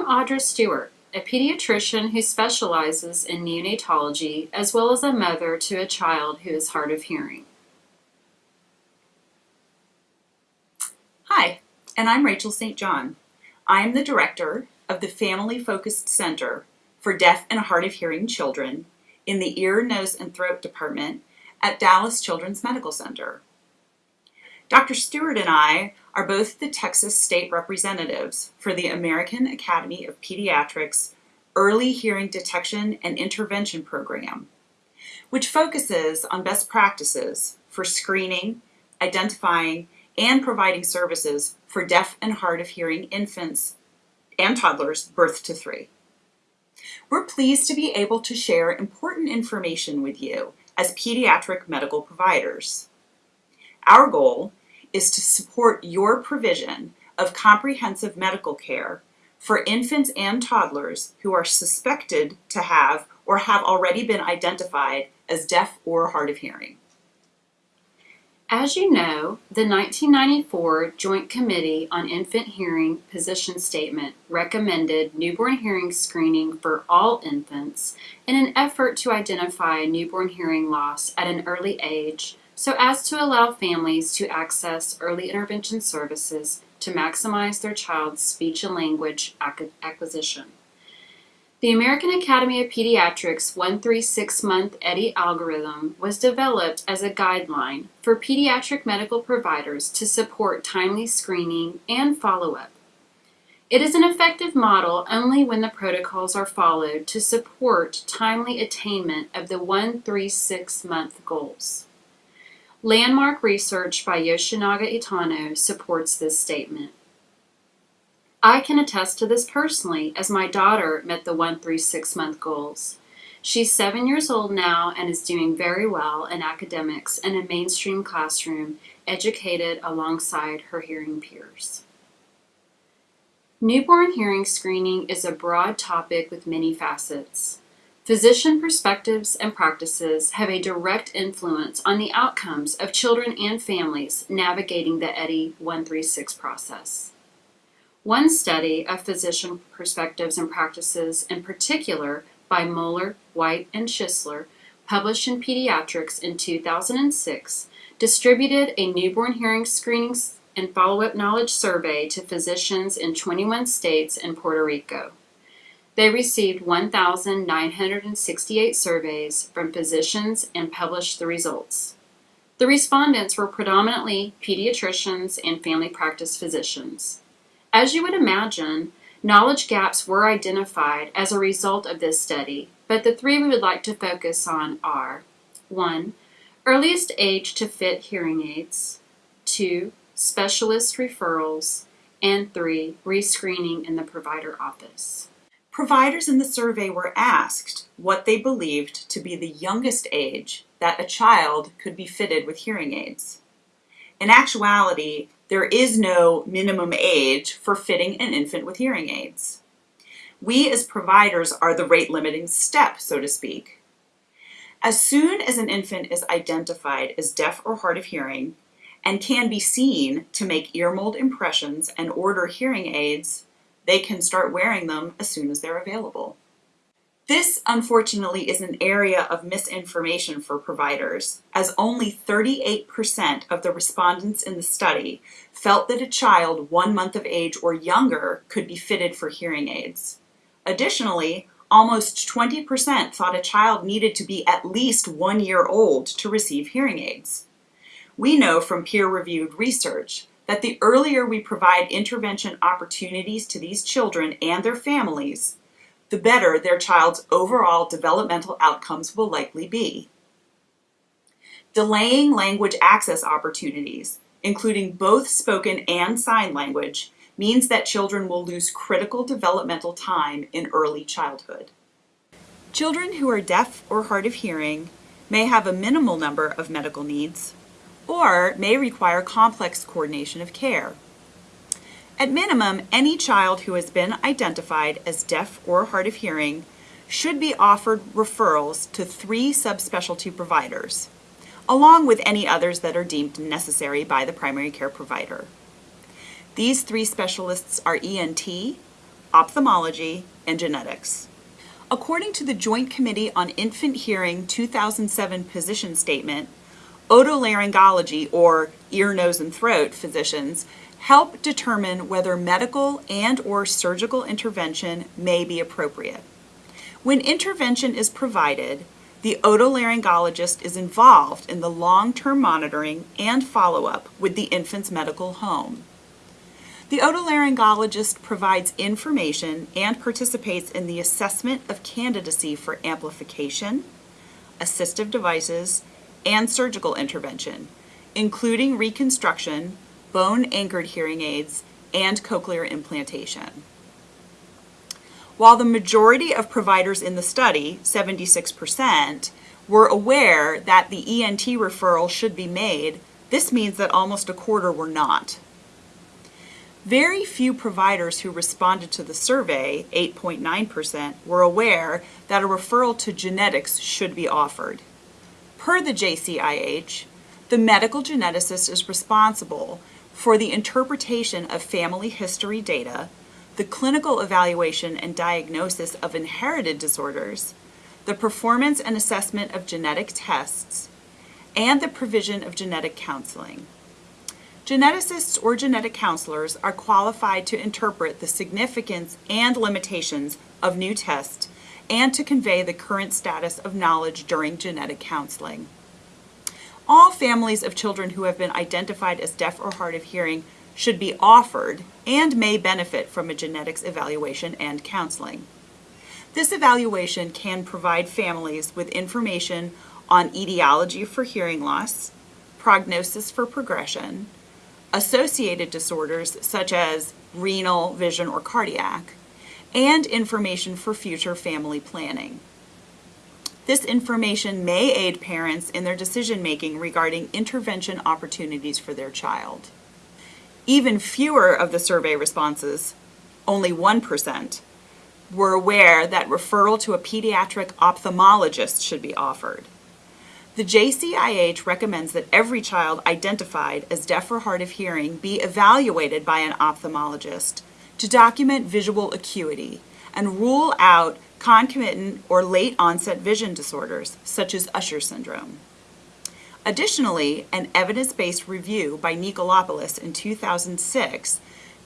I'm Audra Stewart, a pediatrician who specializes in neonatology as well as a mother to a child who is hard of hearing. Hi, and I'm Rachel St. John. I'm the director of the Family Focused Center for Deaf and Hard of Hearing Children in the Ear, Nose, and Throat Department at Dallas Children's Medical Center. Dr. Stewart and I are both the Texas state representatives for the American Academy of Pediatrics Early Hearing Detection and Intervention Program, which focuses on best practices for screening, identifying, and providing services for deaf and hard of hearing infants and toddlers birth to three. We're pleased to be able to share important information with you as pediatric medical providers. Our goal is to support your provision of comprehensive medical care for infants and toddlers who are suspected to have or have already been identified as deaf or hard of hearing. As you know, the 1994 Joint Committee on Infant Hearing position statement recommended newborn hearing screening for all infants in an effort to identify newborn hearing loss at an early age so as to allow families to access early intervention services to maximize their child's speech and language acquisition. The American Academy of Pediatrics 136 month EHDI algorithm was developed as a guideline for pediatric medical providers to support timely screening and follow up. It is an effective model only when the protocols are followed to support timely attainment of the 136 month goals. Landmark research by Yoshinaga Itano supports this statement. I can attest to this personally as my daughter met the 136 month goals. She's seven years old now and is doing very well in academics in a mainstream classroom, educated alongside her hearing peers. Newborn hearing screening is a broad topic with many facets. Physician perspectives and practices have a direct influence on the outcomes of children and families navigating the EHDI 136 process. One study of physician perspectives and practices, in particular by Moeller, White, and Shisler, published in Pediatrics in 2006, distributed a newborn hearing screening and follow-up knowledge survey to physicians in 21 states and Puerto Rico. They received 1,968 surveys from physicians and published the results. The respondents were predominantly pediatricians and family practice physicians. As you would imagine, knowledge gaps were identified as a result of this study, but the three we would like to focus on are 1. Earliest age to fit hearing aids, 2. Specialist referrals, and 3. Rescreening in the provider office. Providers in the survey were asked what they believed to be the youngest age that a child could be fitted with hearing aids. In actuality, there is no minimum age for fitting an infant with hearing aids. We as providers are the rate limiting step, so to speak. As soon as an infant is identified as deaf or hard of hearing and can be seen to make ear mold impressions and order hearing aids, they can start wearing them as soon as they're available. This, unfortunately, is an area of misinformation for providers, as only 38% of the respondents in the study felt that a child one month of age or younger could be fitted for hearing aids. Additionally, almost 20% thought a child needed to be at least one year old to receive hearing aids. We know from peer-reviewed research that the earlier we provide intervention opportunities to these children and their families, the better their child's overall developmental outcomes will likely be. Delaying language access opportunities, including both spoken and sign language, means that children will lose critical developmental time in early childhood. Children who are deaf or hard of hearing may have a minimal number of medical needs or may require complex coordination of care. At minimum, any child who has been identified as deaf or hard of hearing should be offered referrals to three subspecialty providers, along with any others that are deemed necessary by the primary care provider. These three specialists are ENT, ophthalmology, and genetics. According to the Joint Committee on Infant Hearing 2007 position statement, otolaryngology or ear, nose, and throat physicians help determine whether medical and or surgical intervention may be appropriate. When intervention is provided, the otolaryngologist is involved in the long-term monitoring and follow-up with the infant's medical home. The otolaryngologist provides information and participates in the assessment of candidacy for amplification, assistive devices, and surgical intervention, including reconstruction, bone-anchored hearing aids, and cochlear implantation. While the majority of providers in the study, 76%, were aware that the ENT referral should be made, this means that almost a quarter were not. Very few providers who responded to the survey, 8.9%, were aware that a referral to genetics should be offered. Per the JCIH, the medical geneticist is responsible for the interpretation of family history data, the clinical evaluation and diagnosis of inherited disorders, the performance and assessment of genetic tests, and the provision of genetic counseling. Geneticists or genetic counselors are qualified to interpret the significance and limitations of new tests and to convey the current status of knowledge during genetic counseling. All families of children who have been identified as deaf or hard of hearing should be offered and may benefit from a genetics evaluation and counseling. This evaluation can provide families with information on etiology for hearing loss, prognosis for progression, associated disorders such as renal, vision, or cardiac, and information for future family planning. This information may aid parents in their decision making regarding intervention opportunities for their child. Even fewer of the survey responses, only 1%, were aware that referral to a pediatric ophthalmologist should be offered. The JCIH recommends that every child identified as deaf or hard of hearing be evaluated by an ophthalmologist to document visual acuity and rule out concomitant or late onset vision disorders such as Usher syndrome. Additionally, an evidence-based review by Nikolopoulos in 2006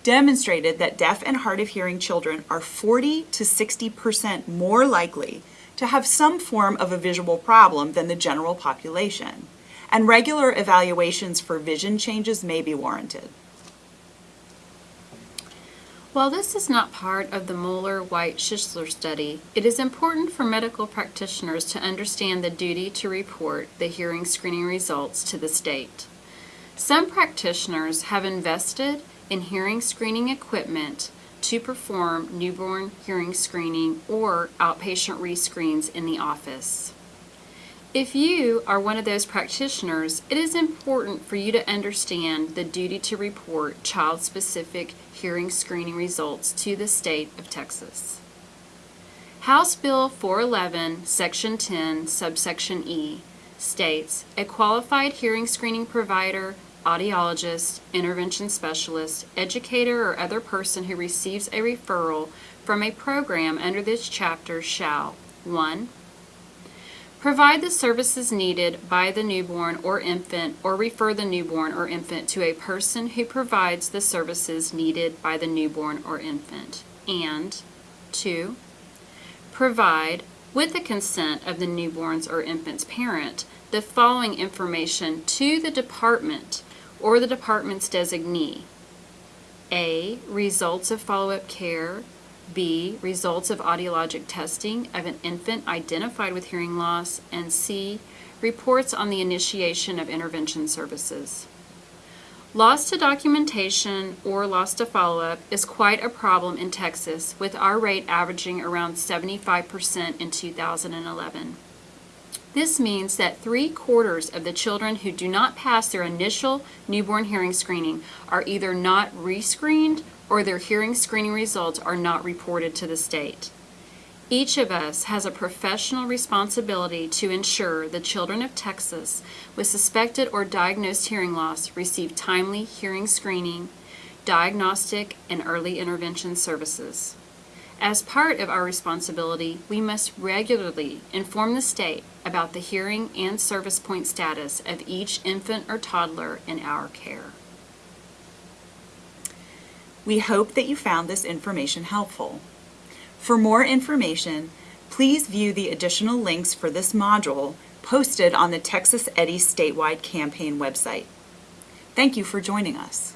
demonstrated that deaf and hard of hearing children are 40 to 60% more likely to have some form of a visual problem than the general population, and regular evaluations for vision changes may be warranted. While this is not part of the Moeller-White-Shisler study, it is important for medical practitioners to understand the duty to report the hearing screening results to the state. Some practitioners have invested in hearing screening equipment to perform newborn hearing screening or outpatient rescreens in the office. If you are one of those practitioners, it is important for you to understand the duty to report child-specific hearing screening results to the state of Texas. House Bill 411, Section 10, subsection E, states, a qualified hearing screening provider audiologist, intervention specialist, educator, or other person who receives a referral from a program under this chapter shall 1. Provide the services needed by the newborn or infant or refer the newborn or infant to a person who provides the services needed by the newborn or infant. And 2. Provide, with the consent of the newborn's or infant's parent, the following information to the department or the department's designee. A. Results of follow-up care. B. Results of audiologic testing of an infant identified with hearing loss. And C. Reports on the initiation of intervention services. Loss to documentation or loss to follow-up is quite a problem in Texas, with our rate averaging around 75% in 2011. This means that three quarters of the children who do not pass their initial newborn hearing screening are either not rescreened or their hearing screening results are not reported to the state. Each of us has a professional responsibility to ensure the children of Texas with suspected or diagnosed hearing loss receive timely hearing screening, diagnostic, and early intervention services. As part of our responsibility, we must regularly inform the state about the hearing and service point status of each infant or toddler in our care. We hope that you found this information helpful. For more information, please view the additional links for this module posted on the Texas EHDI statewide campaign website. Thank you for joining us.